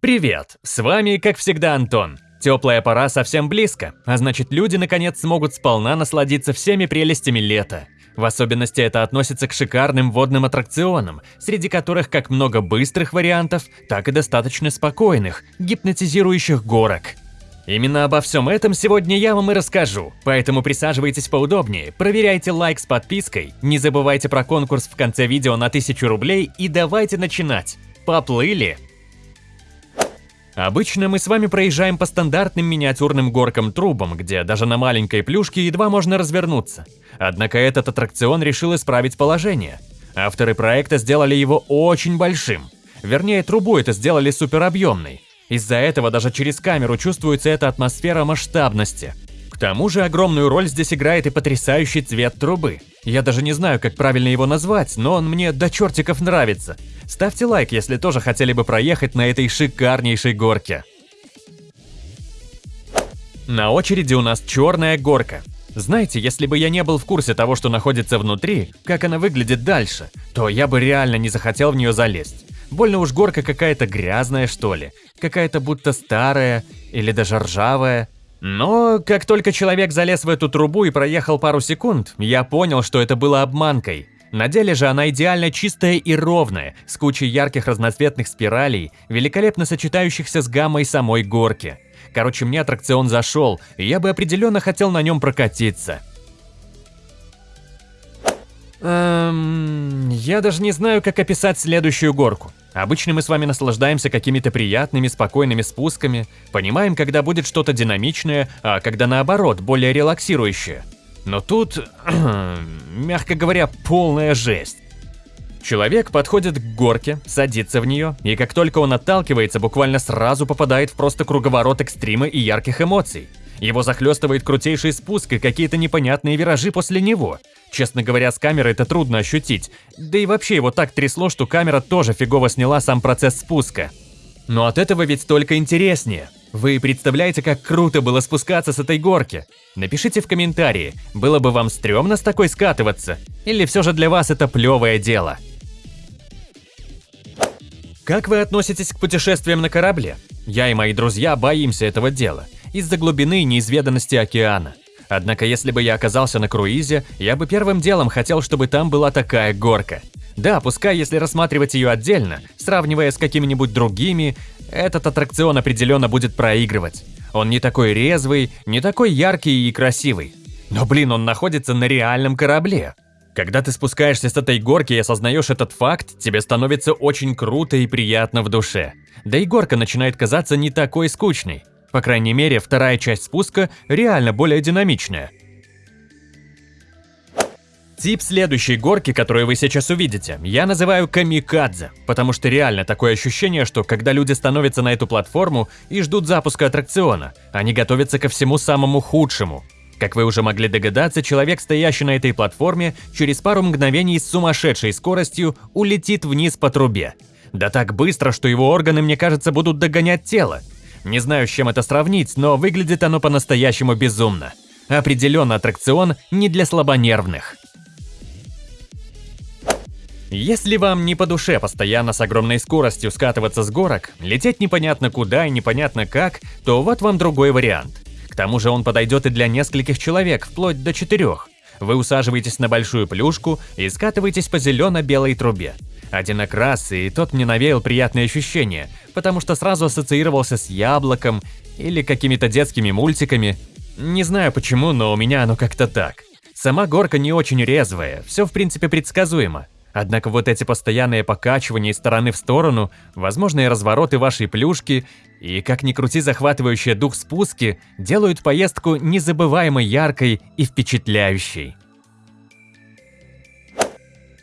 Привет! С вами, как всегда, Антон. Теплая пора совсем близко, а значит люди наконец смогут сполна насладиться всеми прелестями лета. В особенности это относится к шикарным водным аттракционам, среди которых как много быстрых вариантов, так и достаточно спокойных, гипнотизирующих горок. Именно обо всем этом сегодня я вам и расскажу, поэтому присаживайтесь поудобнее, проверяйте лайк с подпиской, не забывайте про конкурс в конце видео на 1000 рублей и давайте начинать. Поплыли! Обычно мы с вами проезжаем по стандартным миниатюрным горкам-трубам, где даже на маленькой плюшке едва можно развернуться. Однако этот аттракцион решил исправить положение. Авторы проекта сделали его очень большим. Вернее, трубу это сделали суперобъемной. Из-за этого даже через камеру чувствуется эта атмосфера масштабности. К тому же огромную роль здесь играет и потрясающий цвет трубы. Я даже не знаю, как правильно его назвать, но он мне до чертиков нравится. Ставьте лайк, если тоже хотели бы проехать на этой шикарнейшей горке. На очереди у нас черная горка. Знаете, если бы я не был в курсе того, что находится внутри, как она выглядит дальше, то я бы реально не захотел в нее залезть. Больно уж горка какая-то грязная, что ли. Какая-то будто старая или даже ржавая. Но как только человек залез в эту трубу и проехал пару секунд, я понял, что это было обманкой. На деле же она идеально чистая и ровная, с кучей ярких разноцветных спиралей, великолепно сочетающихся с гаммой самой горки. Короче, мне аттракцион зашел, и я бы определенно хотел на нем прокатиться. Эм, я даже не знаю, как описать следующую горку. Обычно мы с вами наслаждаемся какими-то приятными, спокойными спусками, понимаем, когда будет что-то динамичное, а когда наоборот, более релаксирующее. Но тут, мягко говоря, полная жесть. Человек подходит к горке, садится в нее, и как только он отталкивается, буквально сразу попадает в просто круговорот экстрима и ярких эмоций. Его захлестывает крутейший спуск и какие-то непонятные виражи после него. Честно говоря, с камеры это трудно ощутить. Да и вообще его так трясло, что камера тоже фигово сняла сам процесс спуска. Но от этого ведь только интереснее. Вы представляете, как круто было спускаться с этой горки? Напишите в комментарии, было бы вам стрёмно с такой скатываться? Или все же для вас это плевое дело? Как вы относитесь к путешествиям на корабле? Я и мои друзья боимся этого дела из-за глубины и неизведанности океана. Однако если бы я оказался на круизе, я бы первым делом хотел, чтобы там была такая горка. Да, пускай если рассматривать ее отдельно, сравнивая с какими-нибудь другими, этот аттракцион определенно будет проигрывать. Он не такой резвый, не такой яркий и красивый. Но блин, он находится на реальном корабле. Когда ты спускаешься с этой горки и осознаешь этот факт, тебе становится очень круто и приятно в душе. Да и горка начинает казаться не такой скучной. По крайней мере, вторая часть спуска реально более динамичная. Тип следующей горки, которую вы сейчас увидите, я называю камикадзе, потому что реально такое ощущение, что когда люди становятся на эту платформу и ждут запуска аттракциона, они готовятся ко всему самому худшему. Как вы уже могли догадаться, человек, стоящий на этой платформе, через пару мгновений с сумасшедшей скоростью улетит вниз по трубе. Да так быстро, что его органы, мне кажется, будут догонять тело. Не знаю, с чем это сравнить, но выглядит оно по-настоящему безумно. Определенно аттракцион не для слабонервных. Если вам не по душе постоянно с огромной скоростью скатываться с горок, лететь непонятно куда и непонятно как, то вот вам другой вариант. К тому же он подойдет и для нескольких человек, вплоть до четырех. Вы усаживаетесь на большую плюшку и скатываетесь по зелено-белой трубе. Один окрас, и тот мне навеял приятные ощущения, потому что сразу ассоциировался с яблоком или какими-то детскими мультиками. Не знаю почему, но у меня оно как-то так. Сама горка не очень резвая, все в принципе предсказуемо. Однако вот эти постоянные покачивания из стороны в сторону, возможные развороты вашей плюшки и, как ни крути, захватывающие дух спуски, делают поездку незабываемо яркой и впечатляющей.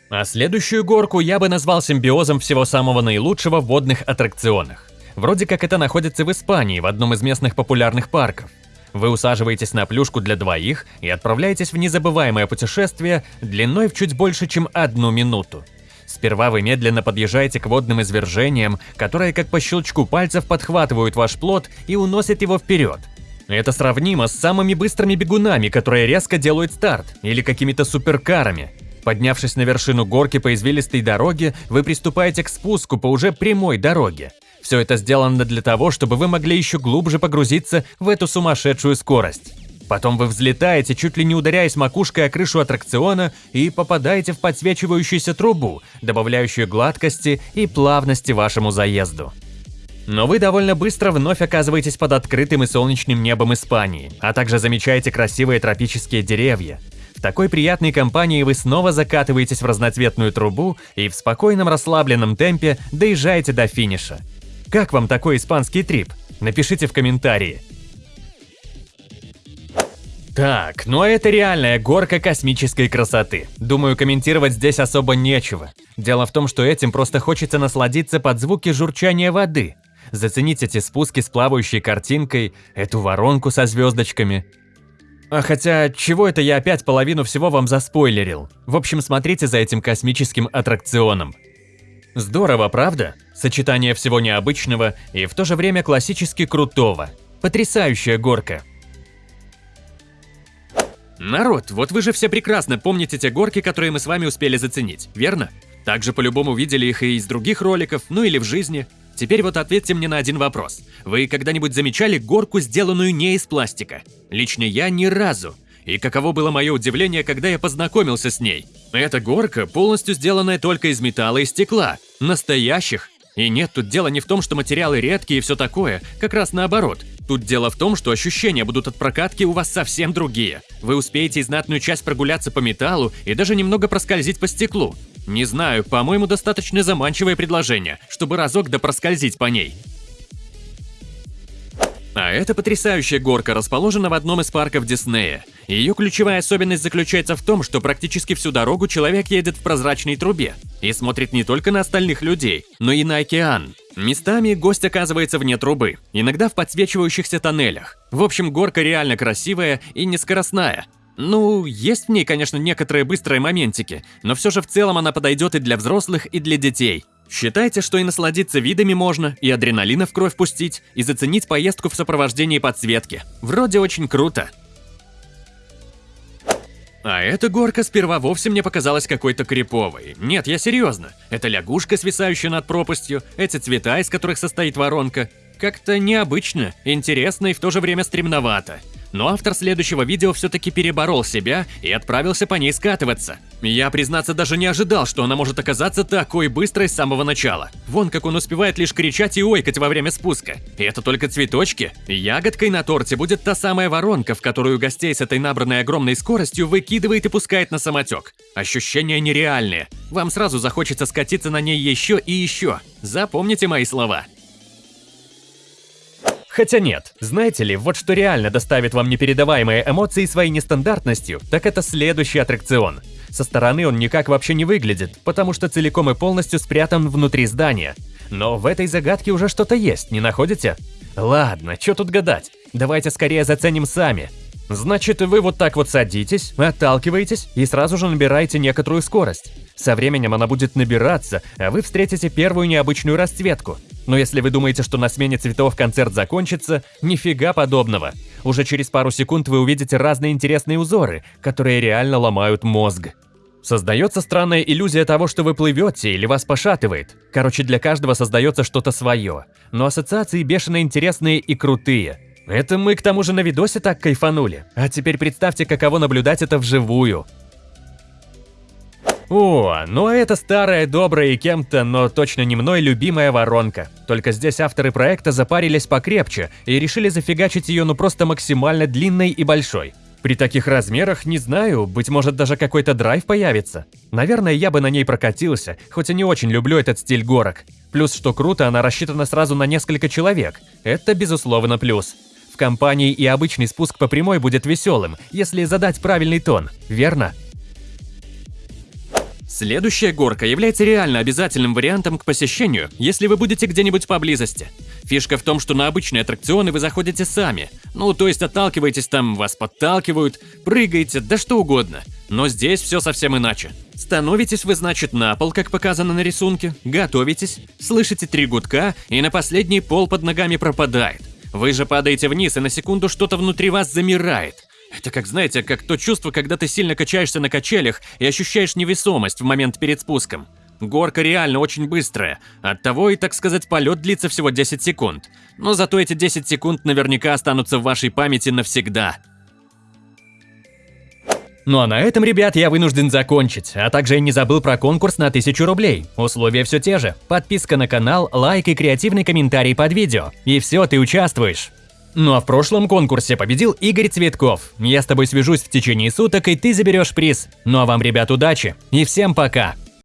А следующую горку я бы назвал симбиозом всего самого наилучшего в водных аттракционах. Вроде как это находится в Испании, в одном из местных популярных парков. Вы усаживаетесь на плюшку для двоих и отправляетесь в незабываемое путешествие длиной в чуть больше, чем одну минуту. Сперва вы медленно подъезжаете к водным извержениям, которые как по щелчку пальцев подхватывают ваш плод и уносят его вперед. Это сравнимо с самыми быстрыми бегунами, которые резко делают старт, или какими-то суперкарами. Поднявшись на вершину горки по извилистой дороге, вы приступаете к спуску по уже прямой дороге. Все это сделано для того, чтобы вы могли еще глубже погрузиться в эту сумасшедшую скорость. Потом вы взлетаете, чуть ли не ударяясь макушкой о крышу аттракциона и попадаете в подсвечивающуюся трубу, добавляющую гладкости и плавности вашему заезду. Но вы довольно быстро вновь оказываетесь под открытым и солнечным небом Испании, а также замечаете красивые тропические деревья. Такой приятной компании вы снова закатываетесь в разноцветную трубу и в спокойном расслабленном темпе доезжаете до финиша. Как вам такой испанский трип? Напишите в комментарии. Так, ну а это реальная горка космической красоты. Думаю, комментировать здесь особо нечего. Дело в том, что этим просто хочется насладиться под звуки журчания воды. Заценить эти спуски с плавающей картинкой, эту воронку со звездочками. А хотя, чего это я опять половину всего вам заспойлерил? В общем, смотрите за этим космическим аттракционом. Здорово, правда? Сочетание всего необычного и в то же время классически крутого. Потрясающая горка. Народ, вот вы же все прекрасно помните те горки, которые мы с вами успели заценить, верно? Также по-любому видели их и из других роликов, ну или в жизни. Теперь вот ответьте мне на один вопрос. Вы когда-нибудь замечали горку, сделанную не из пластика? Лично я ни разу. И каково было мое удивление, когда я познакомился с ней. Эта горка полностью сделанная только из металла и стекла. Настоящих. И нет, тут дело не в том, что материалы редкие и все такое, как раз наоборот. Тут дело в том, что ощущения будут от прокатки у вас совсем другие. Вы успеете знатную часть прогуляться по металлу и даже немного проскользить по стеклу. Не знаю, по-моему, достаточно заманчивое предложение, чтобы разок да проскользить по ней. А эта потрясающая горка расположена в одном из парков Диснея. Ее ключевая особенность заключается в том, что практически всю дорогу человек едет в прозрачной трубе и смотрит не только на остальных людей, но и на океан. Местами гость оказывается вне трубы, иногда в подсвечивающихся тоннелях. В общем, горка реально красивая и нескоростная. Ну, есть в ней, конечно, некоторые быстрые моментики, но все же в целом она подойдет и для взрослых, и для детей. Считайте, что и насладиться видами можно, и адреналина в кровь пустить, и заценить поездку в сопровождении подсветки. Вроде очень круто. А эта горка сперва вовсе мне показалась какой-то криповой. Нет, я серьезно. Это лягушка, свисающая над пропастью, эти цвета, из которых состоит воронка. Как-то необычно, интересно и в то же время стремновато. Но автор следующего видео все-таки переборол себя и отправился по ней скатываться. Я, признаться, даже не ожидал, что она может оказаться такой быстрой с самого начала. Вон как он успевает лишь кричать и ойкать во время спуска. И это только цветочки. Ягодкой на торте будет та самая воронка, в которую гостей с этой набранной огромной скоростью выкидывает и пускает на самотек. Ощущения нереальные. Вам сразу захочется скатиться на ней еще и еще. Запомните мои слова. Хотя нет, знаете ли, вот что реально доставит вам непередаваемые эмоции своей нестандартностью, так это следующий аттракцион. Со стороны он никак вообще не выглядит, потому что целиком и полностью спрятан внутри здания. Но в этой загадке уже что-то есть, не находите? Ладно, что тут гадать, давайте скорее заценим сами. Значит, вы вот так вот садитесь, отталкиваетесь и сразу же набираете некоторую скорость. Со временем она будет набираться, а вы встретите первую необычную расцветку. Но если вы думаете, что на смене цветов концерт закончится, нифига подобного. Уже через пару секунд вы увидите разные интересные узоры, которые реально ломают мозг. Создается странная иллюзия того, что вы плывете или вас пошатывает. Короче, для каждого создается что-то свое. Но ассоциации бешено интересные и крутые. Это мы к тому же на видосе так кайфанули. А теперь представьте, каково наблюдать это вживую. О, ну а это старая, добрая и кем-то, но точно не мной любимая воронка. Только здесь авторы проекта запарились покрепче и решили зафигачить ее ну просто максимально длинной и большой. При таких размерах, не знаю, быть может даже какой-то драйв появится. Наверное, я бы на ней прокатился, хоть и не очень люблю этот стиль горок. Плюс, что круто, она рассчитана сразу на несколько человек. Это, безусловно, плюс. В компании и обычный спуск по прямой будет веселым, если задать правильный тон, верно? Следующая горка является реально обязательным вариантом к посещению, если вы будете где-нибудь поблизости. Фишка в том, что на обычные аттракционы вы заходите сами. Ну, то есть отталкиваетесь там, вас подталкивают, прыгаете, да что угодно. Но здесь все совсем иначе. Становитесь вы, значит, на пол, как показано на рисунке, готовитесь, слышите три гудка, и на последний пол под ногами пропадает. Вы же падаете вниз, и на секунду что-то внутри вас замирает. Это как, знаете, как то чувство, когда ты сильно качаешься на качелях и ощущаешь невесомость в момент перед спуском. Горка реально очень быстрая, оттого и, так сказать, полет длится всего 10 секунд. Но зато эти 10 секунд наверняка останутся в вашей памяти навсегда. Ну а на этом, ребят, я вынужден закончить, а также я не забыл про конкурс на 1000 рублей. Условия все те же. Подписка на канал, лайк и креативный комментарий под видео. И все, ты участвуешь. Ну а в прошлом конкурсе победил Игорь Цветков. Я с тобой свяжусь в течение суток, и ты заберешь приз. Ну а вам, ребят, удачи. И всем пока.